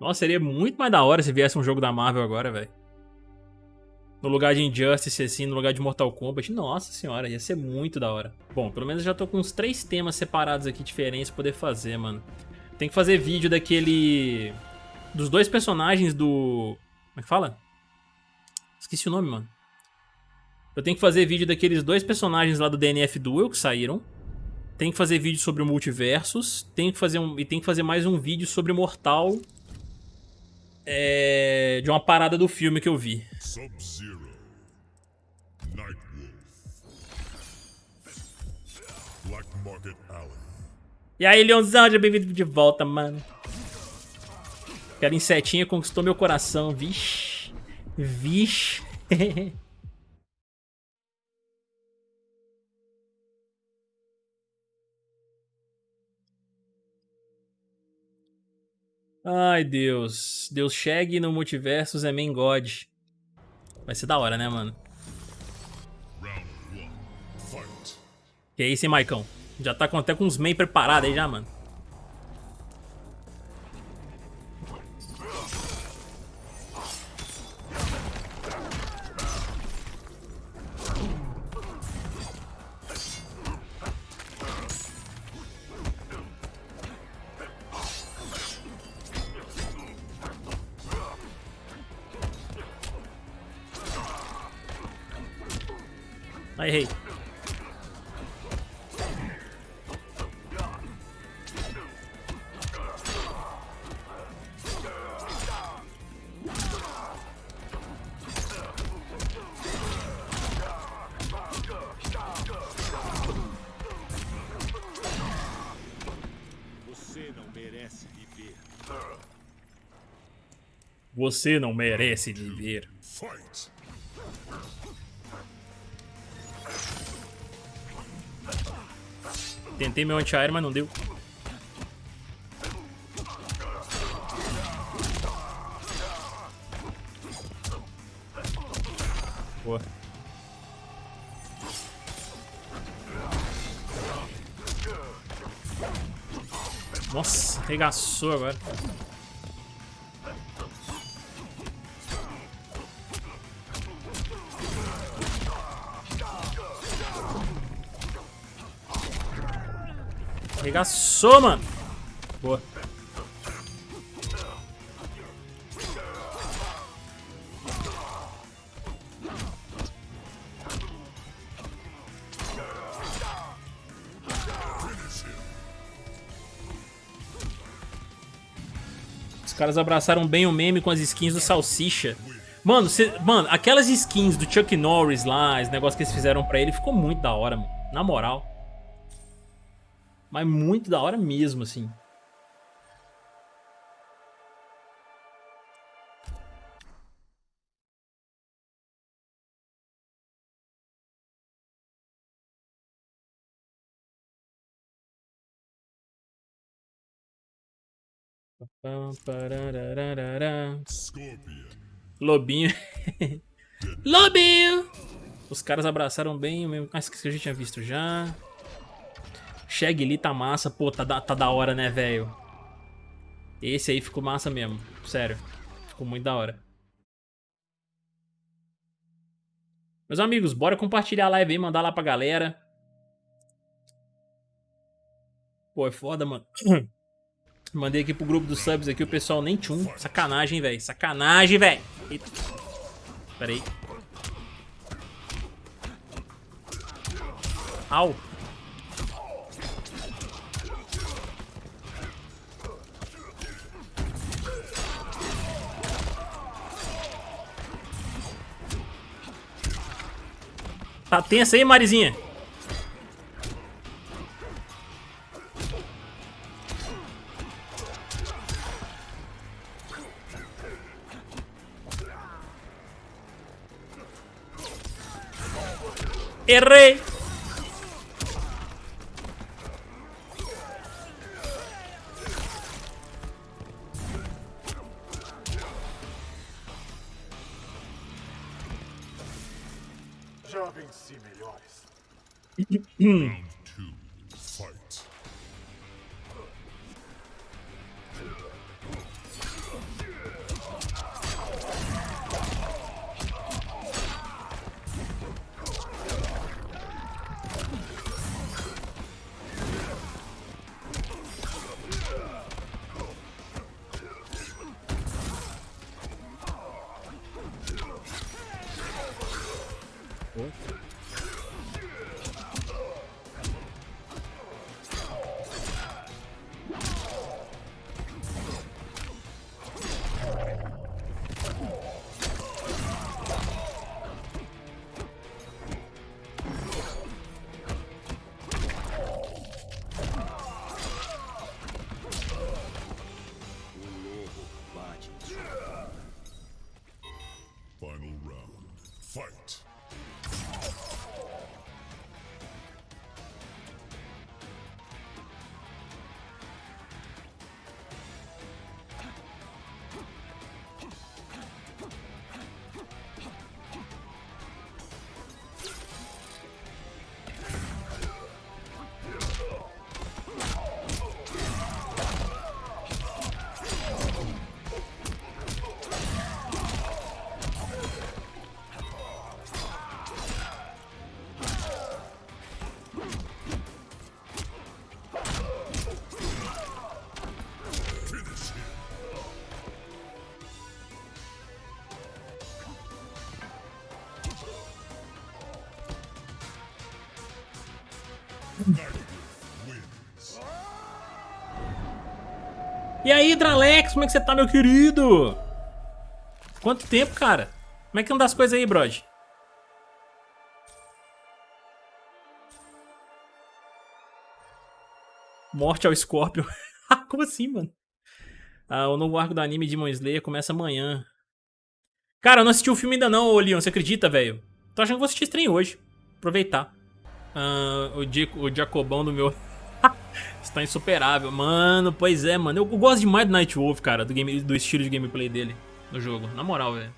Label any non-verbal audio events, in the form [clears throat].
Nossa, seria muito mais da hora se viesse um jogo da Marvel agora, velho. No lugar de Injustice, assim, no lugar de Mortal Kombat. Nossa senhora, ia ser muito da hora. Bom, pelo menos eu já tô com uns três temas separados aqui diferentes pra poder fazer, mano. Tem que fazer vídeo daquele... Dos dois personagens do... Como é que fala? Esqueci o nome, mano. Eu tenho que fazer vídeo daqueles dois personagens lá do DNF Duel que saíram. Tem que fazer vídeo sobre o Multiversus. Tem que fazer um, e tem que fazer mais um vídeo sobre Mortal. É, de uma parada do filme que eu vi. Sub-Zero. Black Market Alley. E aí, Leãozão, seja bem-vindo de volta, mano. Aquela insetinha conquistou meu coração. Vixe. Vixe. [laughs] Ai, Deus. Deus chegue no multiverso é main god. Vai ser da hora, né, mano? Que é isso, hein, Maicão? Já tá até com os main preparados aí já, mano. Errei. Você não merece viver. Você não merece viver. Fight. Tentei meu anti-aéreo, mas não deu. Boa. Nossa, regaçou agora. Arregaçou, mano. Boa. Os caras abraçaram bem o meme com as skins do Salsicha. Mano, cê, mano, aquelas skins do Chuck Norris lá, esse negócio que eles fizeram pra ele, ficou muito da hora, mano. Na moral. Mas muito da hora mesmo, assim. Lobinho. [laughs] Lobinho! Os caras abraçaram bem o mesmo. Ah, que a gente tinha visto já. Shag ali tá massa. Pô, tá da, tá da hora, né, velho? Esse aí ficou massa mesmo. Sério. Ficou muito da hora. Meus amigos, bora compartilhar a live aí, mandar lá pra galera. Pô, é foda, mano. [clears throat] Mandei aqui pro grupo dos subs aqui, o pessoal nem tchum. Sacanagem, velho. Sacanagem, velho. Pera aí. Au. Tá tensa aí, Marizinha? Errei! Já venci melhores. E aí, Dralex, como é que você tá, meu querido? Quanto tempo, cara? Como é que anda as coisas aí, brode? Morte ao Scorpion. [laughs] como assim, mano? Ah, o novo arco do anime Demon Slayer começa amanhã. Cara, eu não assisti o filme ainda não, ô Leon, você acredita, velho? Tô achando que vou assistir stream hoje. Aproveitar. Ah, o, Di- o Jacobão do meu... [laughs] Está insuperável. Mano, pois é, mano. Eu, eu gosto demais do Nightwolf, cara. Do, game, do estilo de gameplay dele no jogo. Na moral, velho.